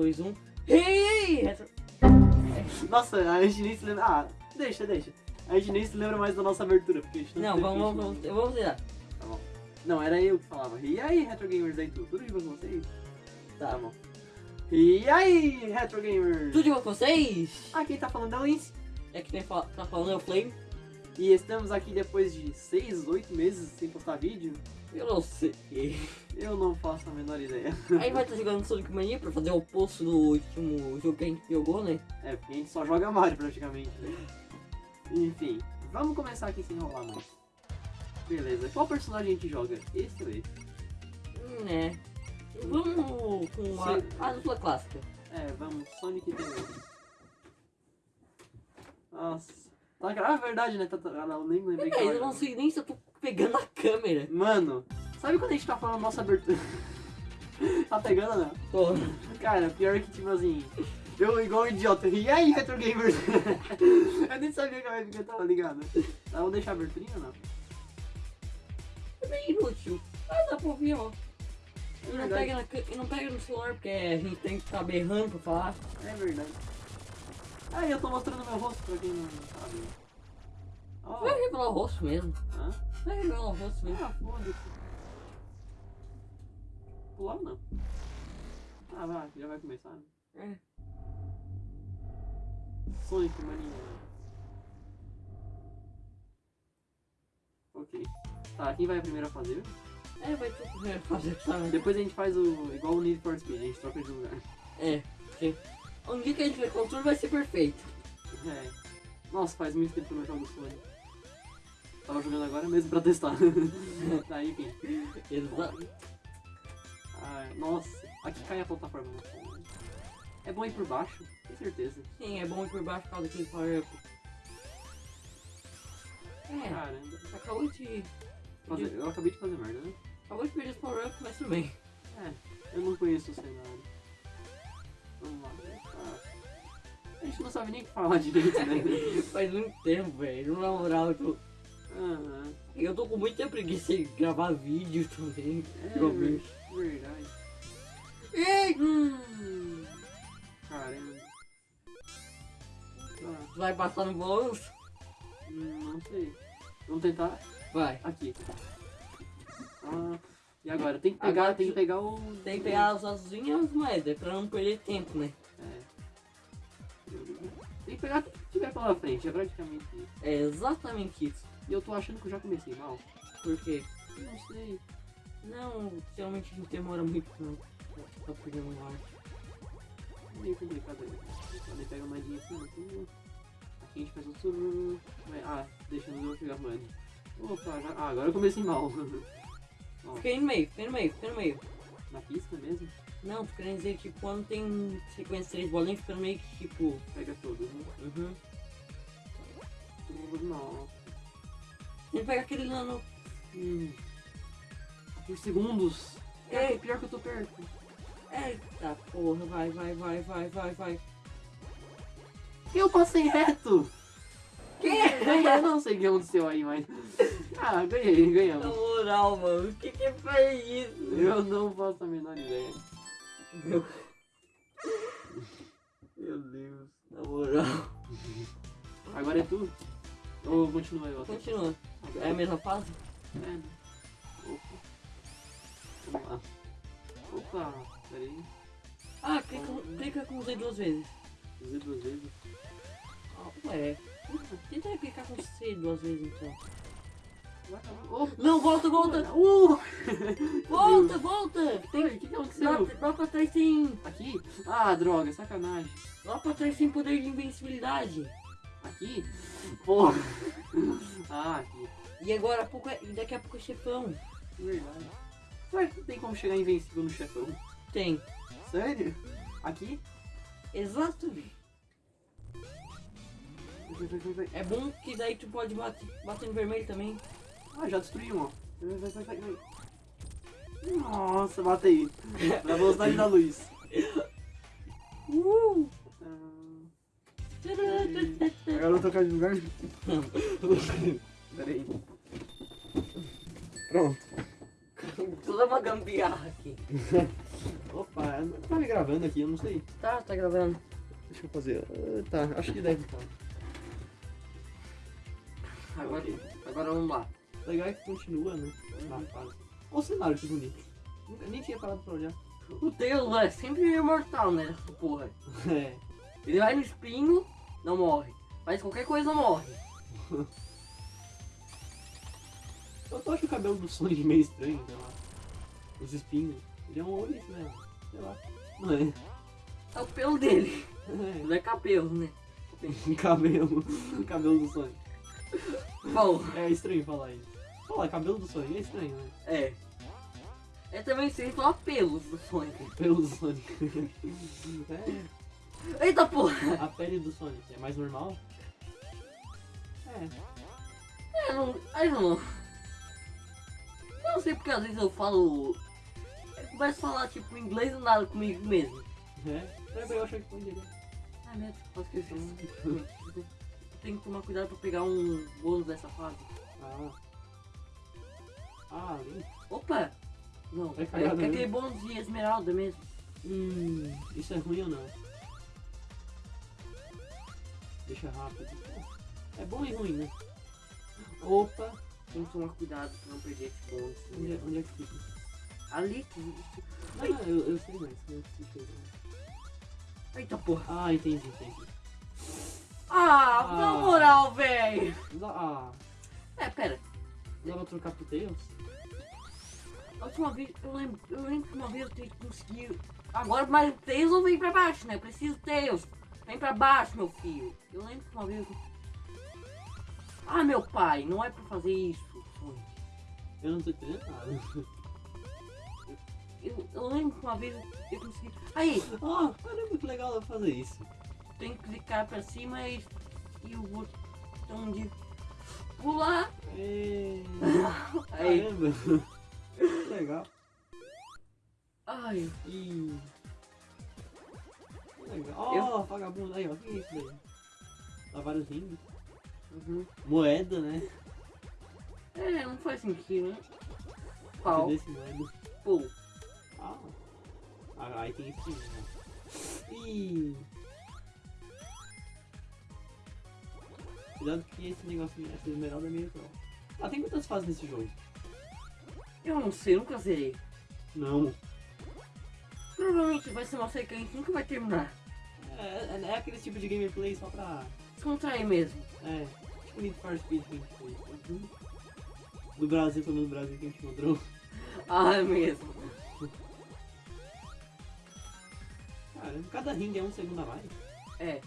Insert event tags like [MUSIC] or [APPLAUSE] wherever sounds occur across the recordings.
2, 1. Hey! Retro... Nossa, a gente nem se lembra. Ah, deixa, deixa. A gente nem se lembra mais da nossa abertura, porque a gente Não, teve vamos, a vamos, gente- vamos, vamos zerar. Tá bom. Não, era eu que falava. E aí, Retro Gamers aí, tudo tudo de bom com vocês? Tá Tá. bom. E aí, Retro Gamers? Tudo de bom com vocês? Ah, quem tá falando é o Lince. É que tem tá falando é o Flame. E estamos aqui depois de 6, 8 meses sem postar vídeo. Eu não sei. Eu não faço a menor ideia. Aí vai estar jogando Sonic Mania pra fazer o oposto do último jogo que a gente jogou, né? É, porque a gente só joga Mario praticamente. né? Enfim, vamos começar aqui sem enrolar muito. Beleza, qual personagem a gente joga? Esse ou esse? Hum, né? Vamos com a, Sim. a dupla clássica. É, vamos, Sonic e. Nossa. Tá, ah, verdade, né? Tá, tá, ah, não, nem lembrei É, eu não sei nem se eu tô pegando a câmera. Mano, sabe quando a gente tá falando nossa abertura? [LAUGHS] tá pegando não? Tô. Cara, pior que tipo assim. Eu igual um idiota. E aí, Retro Gamers? [LAUGHS] eu nem sabia que a webcam tava ligada. Tá, vamos deixar a aberturinha ou não? É bem inútil. Ah, dá pra ouvir, ó. É E não, verdade. pega na, não pega no celular porque a gente tem que ficar berrando pra falar. É verdade. Ah, eu tô mostrando meu rosto pra quem não sabe. Ó, Vai revelar o rosto mesmo. hã? Vai revelar o rosto mesmo. Ah, foda-se. Pular não. Ah, vai, já vai começar. né? É. Sonic Mania. Ok. Tá, quem vai primeiro a fazer? É, vai ter primeiro fazer, sabe? Depois a gente faz o igual o Need for Speed, a gente troca de lugar. É, porque um dia que a gente vai construir vai ser perfeito. É. Nossa, faz muito tempo que eu não jogo Sonic. Tava jogando agora mesmo pra testar. [LAUGHS] tá, enfim. Exato. Ah, nossa, aqui cai a plataforma. É bom ir por baixo, com certeza. Sim, é bom ir por baixo por causa daquele power up. É, Caramba. acabou de. Fazer- eu acabei de fazer merda, né? Acabou de perder os power up, mas tudo bem. É, eu não conheço o cenário. Vamos lá. Ah, a gente não sabe nem o que falar direito, né? [LAUGHS] Faz muito tempo, velho. Na moral, eu tô. Ah, Eu tô com muita preguiça de gravar vídeo também. é Realmente. ver- verdade. Ei! Hum, caramba. Tá, Vai passar no bônus? hum, não sei. Vamos tentar Vai. aqui. Ah, e agora? Tem que pegar, Agora tem que pegar o. Tem que pegar as asinhas e as moedas pra não perder tempo, né? É. Tem que pegar tudo que tiver pela frente, é praticamente isso. É exatamente isso. E eu tô achando que eu já comecei mal. Porque, Não sei. não, geralmente a gente demora muito pra, pra perder uma arte. É meio complicado aí. Quando pega a moedinha assim, assim, aqui a gente faz outro. Ah, deixando eu pegar a moeda. Opa, já... ah, agora eu comecei mal. [LAUGHS] Fica aí no meio, fica aí no meio, fica no meio. na pista mesmo, Não, tô querendo dizer que quando tem sequência de três bolinhas, fica no meio que tipo. pega todos, né? Uhum. Não. Tem que pegar aquele lá no. Hum. Por segundos. Ei. que- pior que eu tô perto. Eita porra, vai, vai, vai, vai, vai, vai. Eu passei reto! Que? [LAUGHS] Eu não sei o que aconteceu aí, mas. Ah, ganhei, Na ganhamos. moral, mano, o que que foi isso? Eu não faço a menor ideia. Meu, Meu Deus. na moral. Agora é tu? Ou continua eu? Continua. É a mesma fase? É. Opa. Vamos lá. Opa, peraí. Ah, clica, clica com o Z duas vezes. Fazer duas vezes. Ah, ué. Tenta clicar com C duas vezes então. Opa! Não, volta, volta! Uh! [LAUGHS] Volta, volta! Tem, o que, que Lá, aconteceu? lá pra trás tem. Aqui? Ah, droga, sacanagem. Lá pra trás tem poder de invencibilidade. Aqui? Porra. [LAUGHS] Ah, aqui. E agora há pouco é, daqui a pouco é chefão. Verdade. Será que tem como chegar invencível no chefão? Tem. Sério? Aqui? Exatamente. É bom que daí tu pode bater, bater no vermelho também. Ah, já destruí um, ó. Vai, vai, vai, vai. Nossa, matei. [LAUGHS] Na velocidade da luz. Uh! Agora eu vou trocar de lugar. Peraí. Pronto. Toda uma gambiarra aqui. [LAUGHS] Opa, tá me gravando aqui, eu não sei. Tá, tá gravando. Deixa eu fazer. Ah, Tá, acho que deve estar. Agora, Ok. agora vamos lá. Legal é que continua, né? Fase. Olha o cenário que bonito. Nunca, nem tinha parado pra olhar. O Tails é sempre imortal, né? Essa porra. [LAUGHS] É. Ele vai no espinho, não morre. Faz qualquer coisa, morre. [LAUGHS] Eu tô achando o cabelo do Sonic meio estranho, sei lá. Os espinhos. Ele é um olho, né? Sei lá. Não é? É o pelo dele. [LAUGHS] É. Não é cabelo, né? cabelo. cabelo do Sonic. Bom, É estranho falar isso. Falar cabelo do Sonic é estranho, né? é. É também sem falar pelos do Sonic. [LAUGHS] Pelo do Sonic. [LAUGHS] é. Eita porra! A pele do Sonic é mais normal? É. É, não. Aí não. Eu não sei porque às vezes eu falo. Eu começo a falar tipo inglês e nada comigo mesmo. É. É eu achei que foi. Ai meu posso esquecer. [LAUGHS] Tenho que tomar cuidado pra pegar um bônus dessa fase. Ah. Ah, ali. Opa! Não, é, é também. aquele bônus de esmeralda mesmo. Hum, isso é ruim ou não? Deixa rápido. É bom e ruim, né? Opa! Tem que tomar cuidado pra não perder esse bônus. Onde, é- onde é que fica? Ali. Não, não, eu, eu sei mais. eu sei. Eita porra. Ah, entendi, entendi. Ah, Ah. na moral, véi! Dá- Ah, É, pera. dá pra trocar pro Tails? A última vez, eu lembro, eu lembro que uma vez eu tenho que conseguir. Agora, mas o Tails não vem pra baixo, né? Eu preciso Tails. Vem pra baixo, meu filho. Eu lembro que uma vez. eu- Ah, meu pai, não é pra fazer isso, Sonic. Eu não tô entendendo nada. Eu, eu lembro que uma vez eu consegui. Aí, Ah, caramba, que legal dá pra fazer isso. Tem que clicar pra cima e, e o botão de pular. É... Aí, legal. ai, E... Legal. Ó, vagabundo. Aí, ó. O que é isso daí? Dá vários rings. uhum. Moeda, né? É, não faz sentido, né? Pau, Cadê esse moeda? pô. Ah. ah, aí tem esse né? Ih. Cuidado que esse negocinho, essa esmeralda é meio troll. Ah, tem quantas fases nesse jogo? Eu não sei, nunca zerei. Não. Provavelmente vai ser uma série que a gente nunca vai terminar. É, é, é aquele tipo de gameplay só pra. Descontrair mesmo. É, tipo Need for Speed que a gente fez. Uhum. Do Brasil, todo mundo do Brasil que a gente encontrou. [LAUGHS] Ah, é mesmo. Cara, cada ringue é um segundo a mais. É.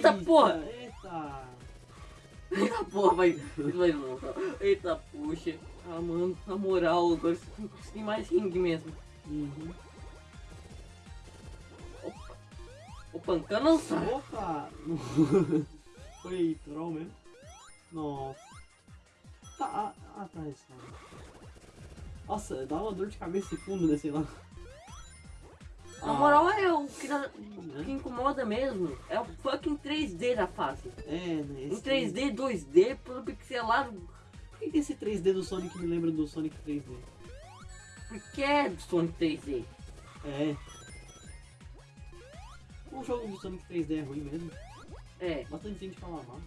Eita, porra! Eita! Eita porra, vai. vai não. Eita puxa. Ah, mano, na moral, agora você tem conseguir mais ringue mesmo. Uhum. Opa. O pancão não sai. Opa! [LAUGHS] Foi troll mesmo? Nossa. Tá, ah, tá, isso. Nossa, dá uma dor de cabeça e fundo, né, sei lá. Na moral, é o que, dá- Né? o que incomoda mesmo. É o fucking 3D da fase. É, né? Em esse- 3D, 2D, todo pixelado. Por que que esse 3D do Sonic me lembra do Sonic 3D? Porque é do Sonic 3D. É. O jogo do Sonic 3D é ruim mesmo. É. Bastante gente fala mal.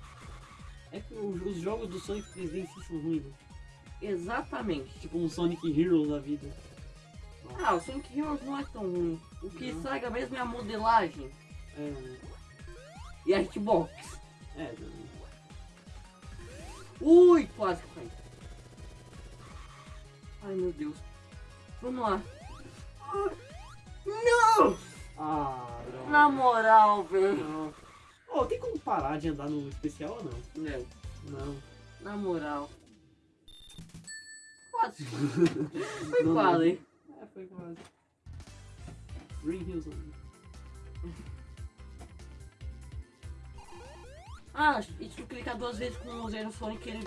É que o- os jogos do Sonic 3D em si são ruins, né? Exatamente. Tipo um Sonic Heroes da vida. Ah, o Sonic Heroes não é tão ruim. O que Não. estraga mesmo é a modelagem É, e a hitbox. É, também. Ui, quase que caí. Ai meu Deus. Vamos lá. Ah, Não! Ah, droga. Na moral, velho. Não. Oh, tem como parar de andar no especial ou não? Não, Não. na moral. Quase. [LAUGHS] Foi Não, quase, hein? É, foi quase. Green Hills. Ah, e se tu clicar duas vezes com o Zero Sonic, ele,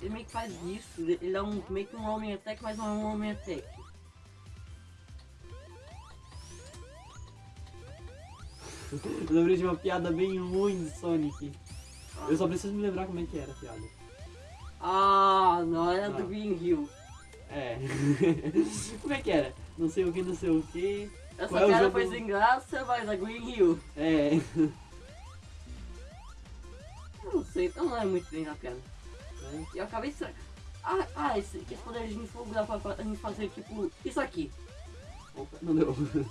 ele meio que faz isso. Ele dá um, meio que um roaming attack, mas não é um roaming attack. Eu lembrei de uma piada bem ruim de Sonic. Eu só preciso me lembrar como é que era a piada. Ah, não, era Ah. do Green Hill. É. [LAUGHS] Como é que era? Não sei o que, não sei o que. Essa Qual é cara jogo- foi sem graça, mas a Green Hill. É. Eu não sei, eu não lembro muito bem da piada. E eu acabei de. Ah, ah esse, esse poder de fogo dá pra, pra gente fazer tipo isso aqui. Opa, não deu. [LAUGHS]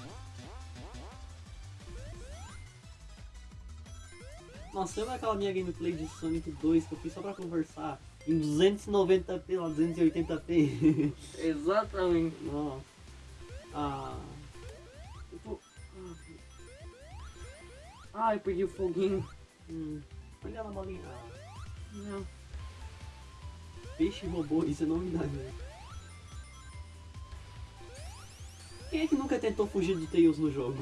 Nossa, lembra aquela minha gameplay de Sonic 2 que eu fiz só pra conversar? Em 290p, lá 280p. Exatamente. Nossa. Ah. Tipo. Ah, eu perdi o foguinho. Hum. Olha lá, bolinha. Ah, Não. peixe robô, isso é novidade. Né? Quem é que nunca tentou fugir do Tails no jogo?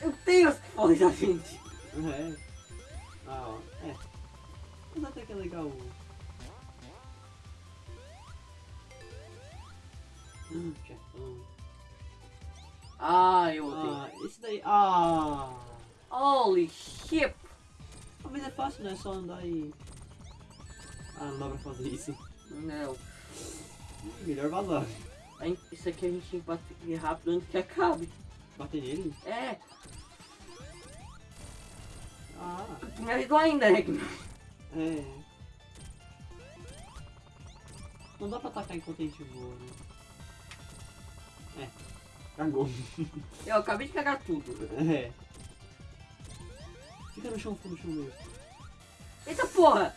Eu tenho as fotos da gente. É. Ah, ó. É. Mas até que é legal. Chefão. Ah, eu odeio. Ah, esse daí. Ah! Holy shit. Ah, mas é fácil, né? É só andar e. Ah, não dá pra fazer isso. Não. Melhor vazar. Isso aqui a gente tem que bater rápido antes que acabe. Bater nele? É, Ah, me ajudou ainda, né? É. Não dá pra atacar enquanto a gente voa, né? É. Cagou. [LAUGHS] Eu acabei de cagar tudo. É. Fica no chão, fica no chão mesmo. Eita porra!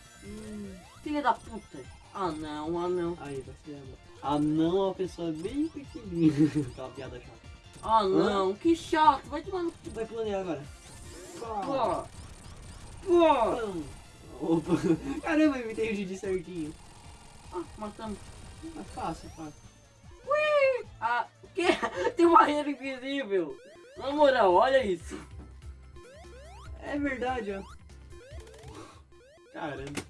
Filha da puta. Ah não, ah não. Aí, vai ser ela. Ah não, é uma pessoa bem pequenininha. [LAUGHS] Aquela piada chata. Ah não, que chato. Vai tomar no. Vai planear agora. Pô. Pô. Pão. Opa. [LAUGHS] Caramba, eu imitei o Didi certinho. Ah, matamos. É fácil, fácil. Ui! Ah, o quê? [LAUGHS] Tem uma barreira invisível. Na moral, olha isso. É verdade, ó. Caramba.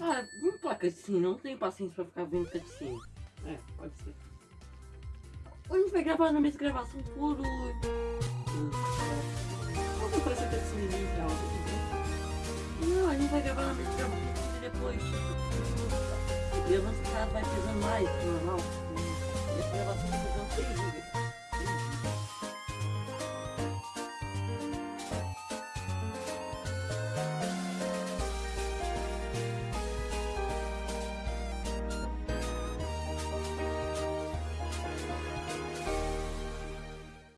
Ah, vamos pra cutscene. Não tenho paciência pra ficar vendo cutscene. É, pode ser. A gente vai gravar na mesma gravação por... Qual que foi essa bem real? Não, a gente vai gravar na mesma gravação e depois. Gravando esse cara vai pesando mais o normal. E essa gravação vai pesando 6 GB.